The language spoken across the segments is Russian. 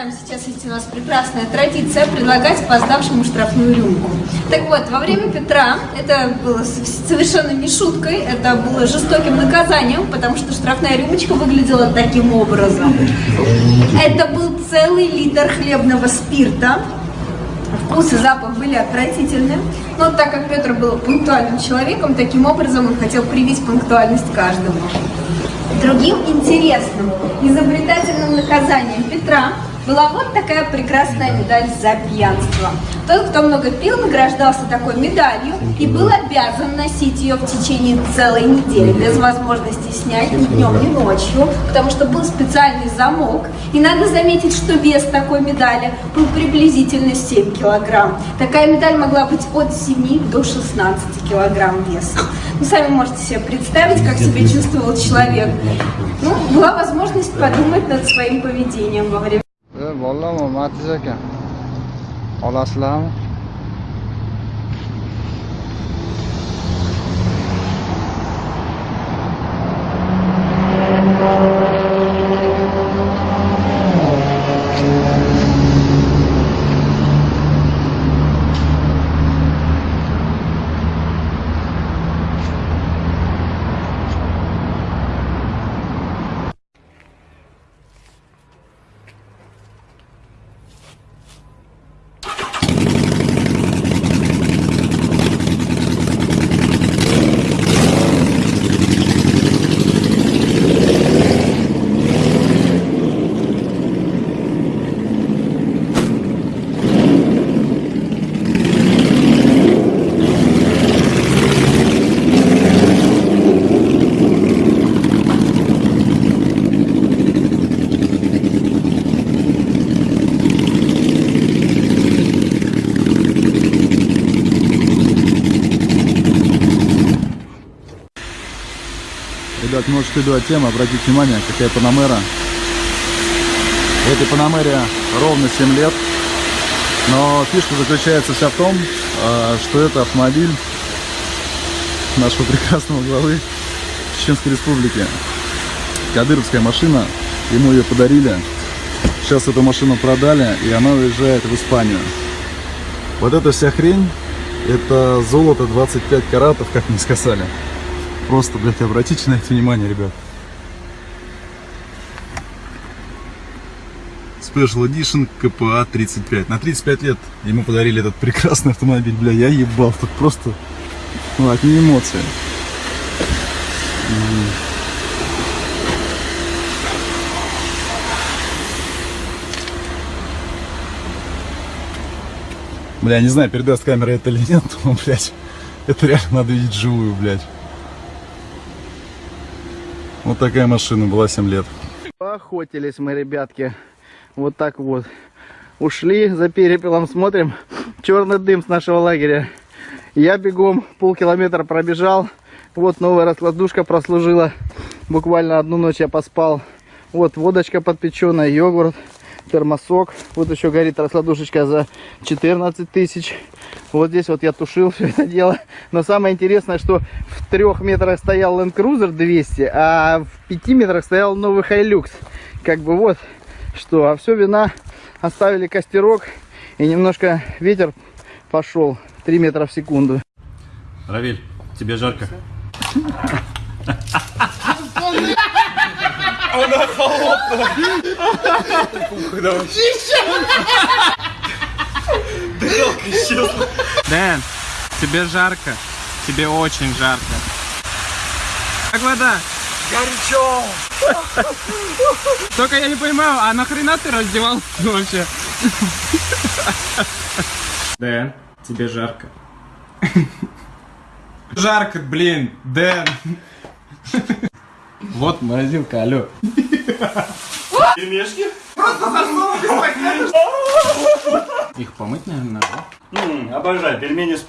знаем, сейчас есть у нас прекрасная традиция предлагать опоздавшему штрафную рюмку. Так вот, во время Петра это было совершенно не шуткой, это было жестоким наказанием, потому что штрафная рюмочка выглядела таким образом. Это был целый литр хлебного спирта, Вкус и запах были отвратительны, но так как Петр был пунктуальным человеком, таким образом он хотел привить пунктуальность каждому. Другим интересным, изобретательным наказанием Петра была вот такая прекрасная медаль за пьянство. Тот, кто много пил, награждался такой медалью и был обязан носить ее в течение целой недели, без возможности снять ни днем, ни ночью, потому что был специальный замок. И надо заметить, что вес такой медали был приблизительно 7 килограмм. Такая медаль могла быть от 7 до 16 килограмм веса. Вы сами можете себе представить, как себя чувствовал человек. Ну, была возможность подумать над своим поведением во время sog'lom Matiz aka. Olasizlarmi? Ребят, может следует тема, обратите внимание, какая Панамера. Этой Панамере ровно 7 лет. Но фишка заключается вся в том, а, что это автомобиль нашего прекрасного главы Чеченской Республики. Кадыровская машина, ему ее подарили. Сейчас эту машину продали, и она уезжает в Испанию. Вот эта вся хрень, это золото 25 каратов, как мне сказали. Просто, блядь, обратите на это внимание, ребят. Special Edition КПА 35. На 35 лет ему подарили этот прекрасный автомобиль. Бля, я ебал. Тут просто, ну, одни эмоции. Бля, не знаю, передаст камера это или нет, но, блядь, это реально надо видеть живую, блядь. Вот такая машина была 7 лет. Охотились мы, ребятки. Вот так вот. Ушли за перепелом, смотрим. Черный дым с нашего лагеря. Я бегом полкилометра пробежал. Вот новая раскладушка прослужила. Буквально одну ночь я поспал. Вот водочка подпеченная, йогурт, термосок. Вот еще горит раскладушечка за 14 тысяч. Вот здесь вот я тушил все это дело. Но самое интересное, что в трех метрах стоял Land Cruiser 200, а в пяти метрах стоял новый Hilux. Как бы вот что. А все вина оставили костерок и немножко ветер пошел 3 метра в секунду. Равиль, тебе жарко? Она холодная. Давай. Дырок исчезла. Дэн, тебе жарко. Тебе очень жарко. Как вода? Горячо. Только я не понимаю, а нахрена ты раздевался вообще? Дэн, тебе жарко. Жарко, блин, Дэн. Вот морозилка, алло. Пельмешки? Их помыть, наверное, надо. Обожаю пельмени с.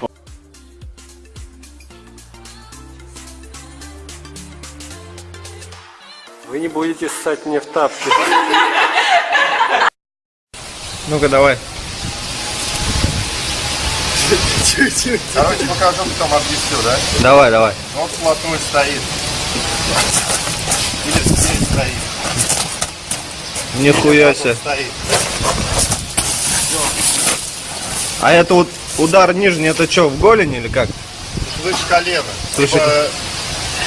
Вы не будете ссать мне в тапки. Ну-ка, давай. Короче, покажу, потом объясню, да? Давай, давай. Вот вплотную стоит. Или здесь стоит. Нихуя себе. А это вот удар нижний, это что, в голень или как? Выше колена. Выше Либо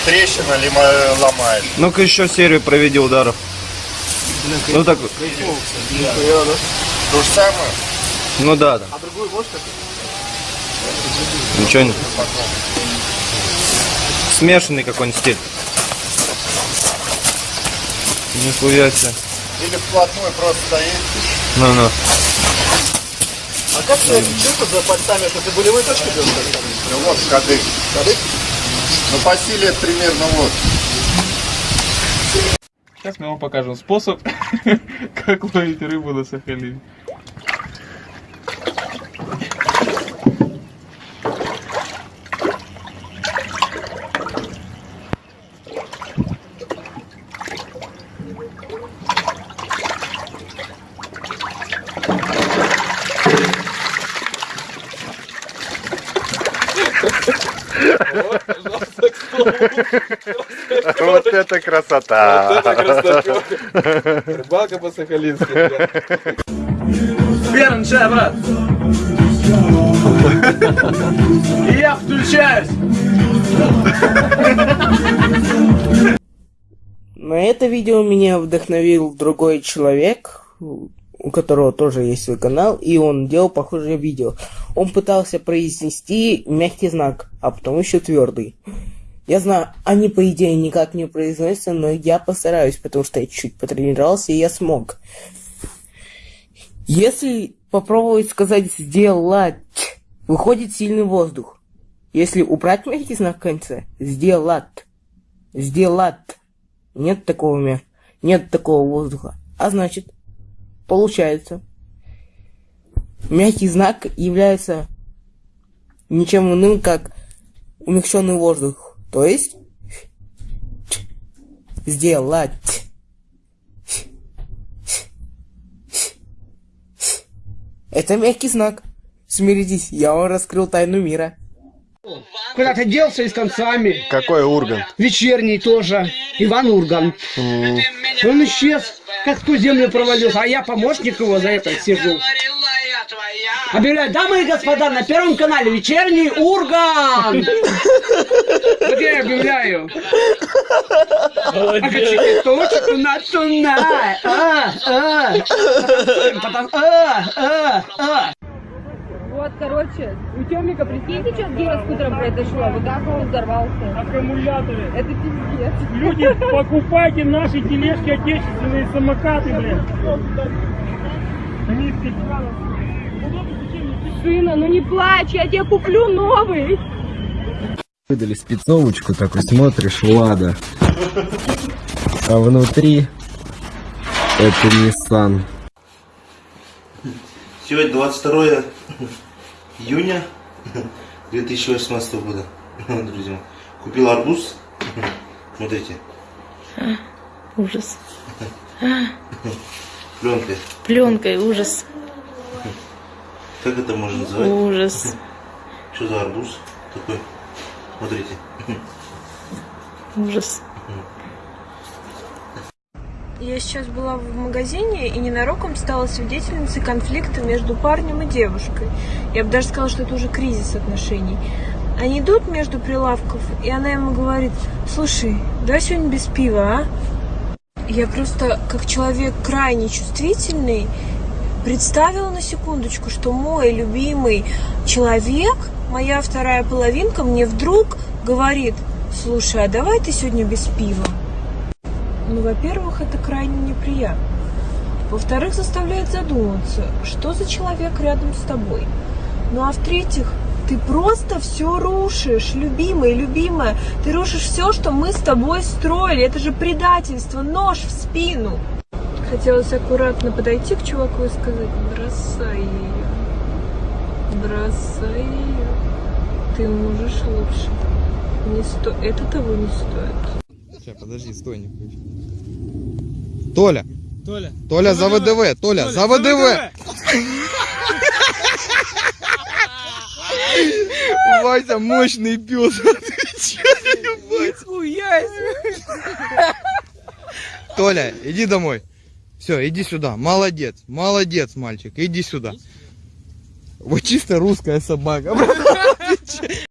трещина, либо ломает. Ну-ка еще серию проведи ударов. Ну так вот. То же самое. Ну да, да. А другую можешь как? Ничего не. Смешанный какой-нибудь стиль. Нихуя себе. Или вплотную просто стоит. Ну-ну. А как ты чувство за пальцами, что ты болевые точки делаешь? Ну вот кадык. Кадык? Ну по силе это примерно вот. Сейчас мы вам покажем способ, как ловить рыбу на Сахалине. Вот это красота. Рыбалка по-сахалински. Бернджа, брат! И я включаюсь! На это видео меня вдохновил другой человек, у которого тоже есть свой канал, и он делал похожее видео. Он пытался произнести мягкий знак, а потом еще твердый. Я знаю, они по идее никак не произносятся, но я постараюсь, потому что я чуть потренировался, и я смог. Если попробовать сказать «сделать», выходит сильный воздух. Если убрать мягкий знак в конце, «сделать», «сделать», нет такого мя... нет такого воздуха. А значит, получается, мягкий знак является ничем иным, как умягченный воздух. То есть, сделать. Это мягкий знак. Смиритесь, я вам раскрыл тайну мира. Куда ты делся и с концами? Какой Ургант? Вечерний тоже. Иван Ургант. Он исчез, как в ту землю провалился, а я помощник его за это сижу. Объявляю, дамы и господа, на первом канале вечерний Ургант. Вот я объявляю. А точек у нас тунай. А, а. Потом, а, а, а. Вот, короче, у Тёмика, прикиньте, что с гироскутером произошло? Вот так он взорвался. Аккумуляторы. Это пиздец. Люди, покупайте наши тележки отечественные самокаты, блин. Они Сына, ну не плачь, я тебе куплю новый. Выдали спецовочку, такой смотришь, Лада. А внутри это Nissan. Сегодня 22 июня 2018 года, друзья. Купил арбуз. Смотрите. Ужас. Пленкой. Пленкой, ужас. Как это можно назвать? Ужас. Что за арбуз такой? Смотрите. Ужас. Я сейчас была в магазине и ненароком стала свидетельницей конфликта между парнем и девушкой. Я бы даже сказала, что это уже кризис отношений. Они идут между прилавков, и она ему говорит, слушай, давай сегодня без пива, а? Я просто, как человек крайне чувствительный, представила на секундочку, что мой любимый человек, моя вторая половинка, мне вдруг говорит, слушай, а давай ты сегодня без пива? Ну, во-первых, это крайне неприятно. Во-вторых, заставляет задуматься, что за человек рядом с тобой. Ну, а в-третьих, ты просто все рушишь, любимая, любимая. Ты рушишь все, что мы с тобой строили. Это же предательство, нож в спину. Хотелось аккуратно подойти к чуваку и сказать, бросай ее. Бросай ее. Ты можешь лучше. Не сто... Это того не стоит. Сейчас, подожди, стой, не включи. Толя! Толя! Толя за ВДВ! Толя, за ВДВ! Вася мощный пес. Толя, иди домой. Все, иди сюда. Молодец, молодец, мальчик. Иди сюда. Вот чисто русская собака.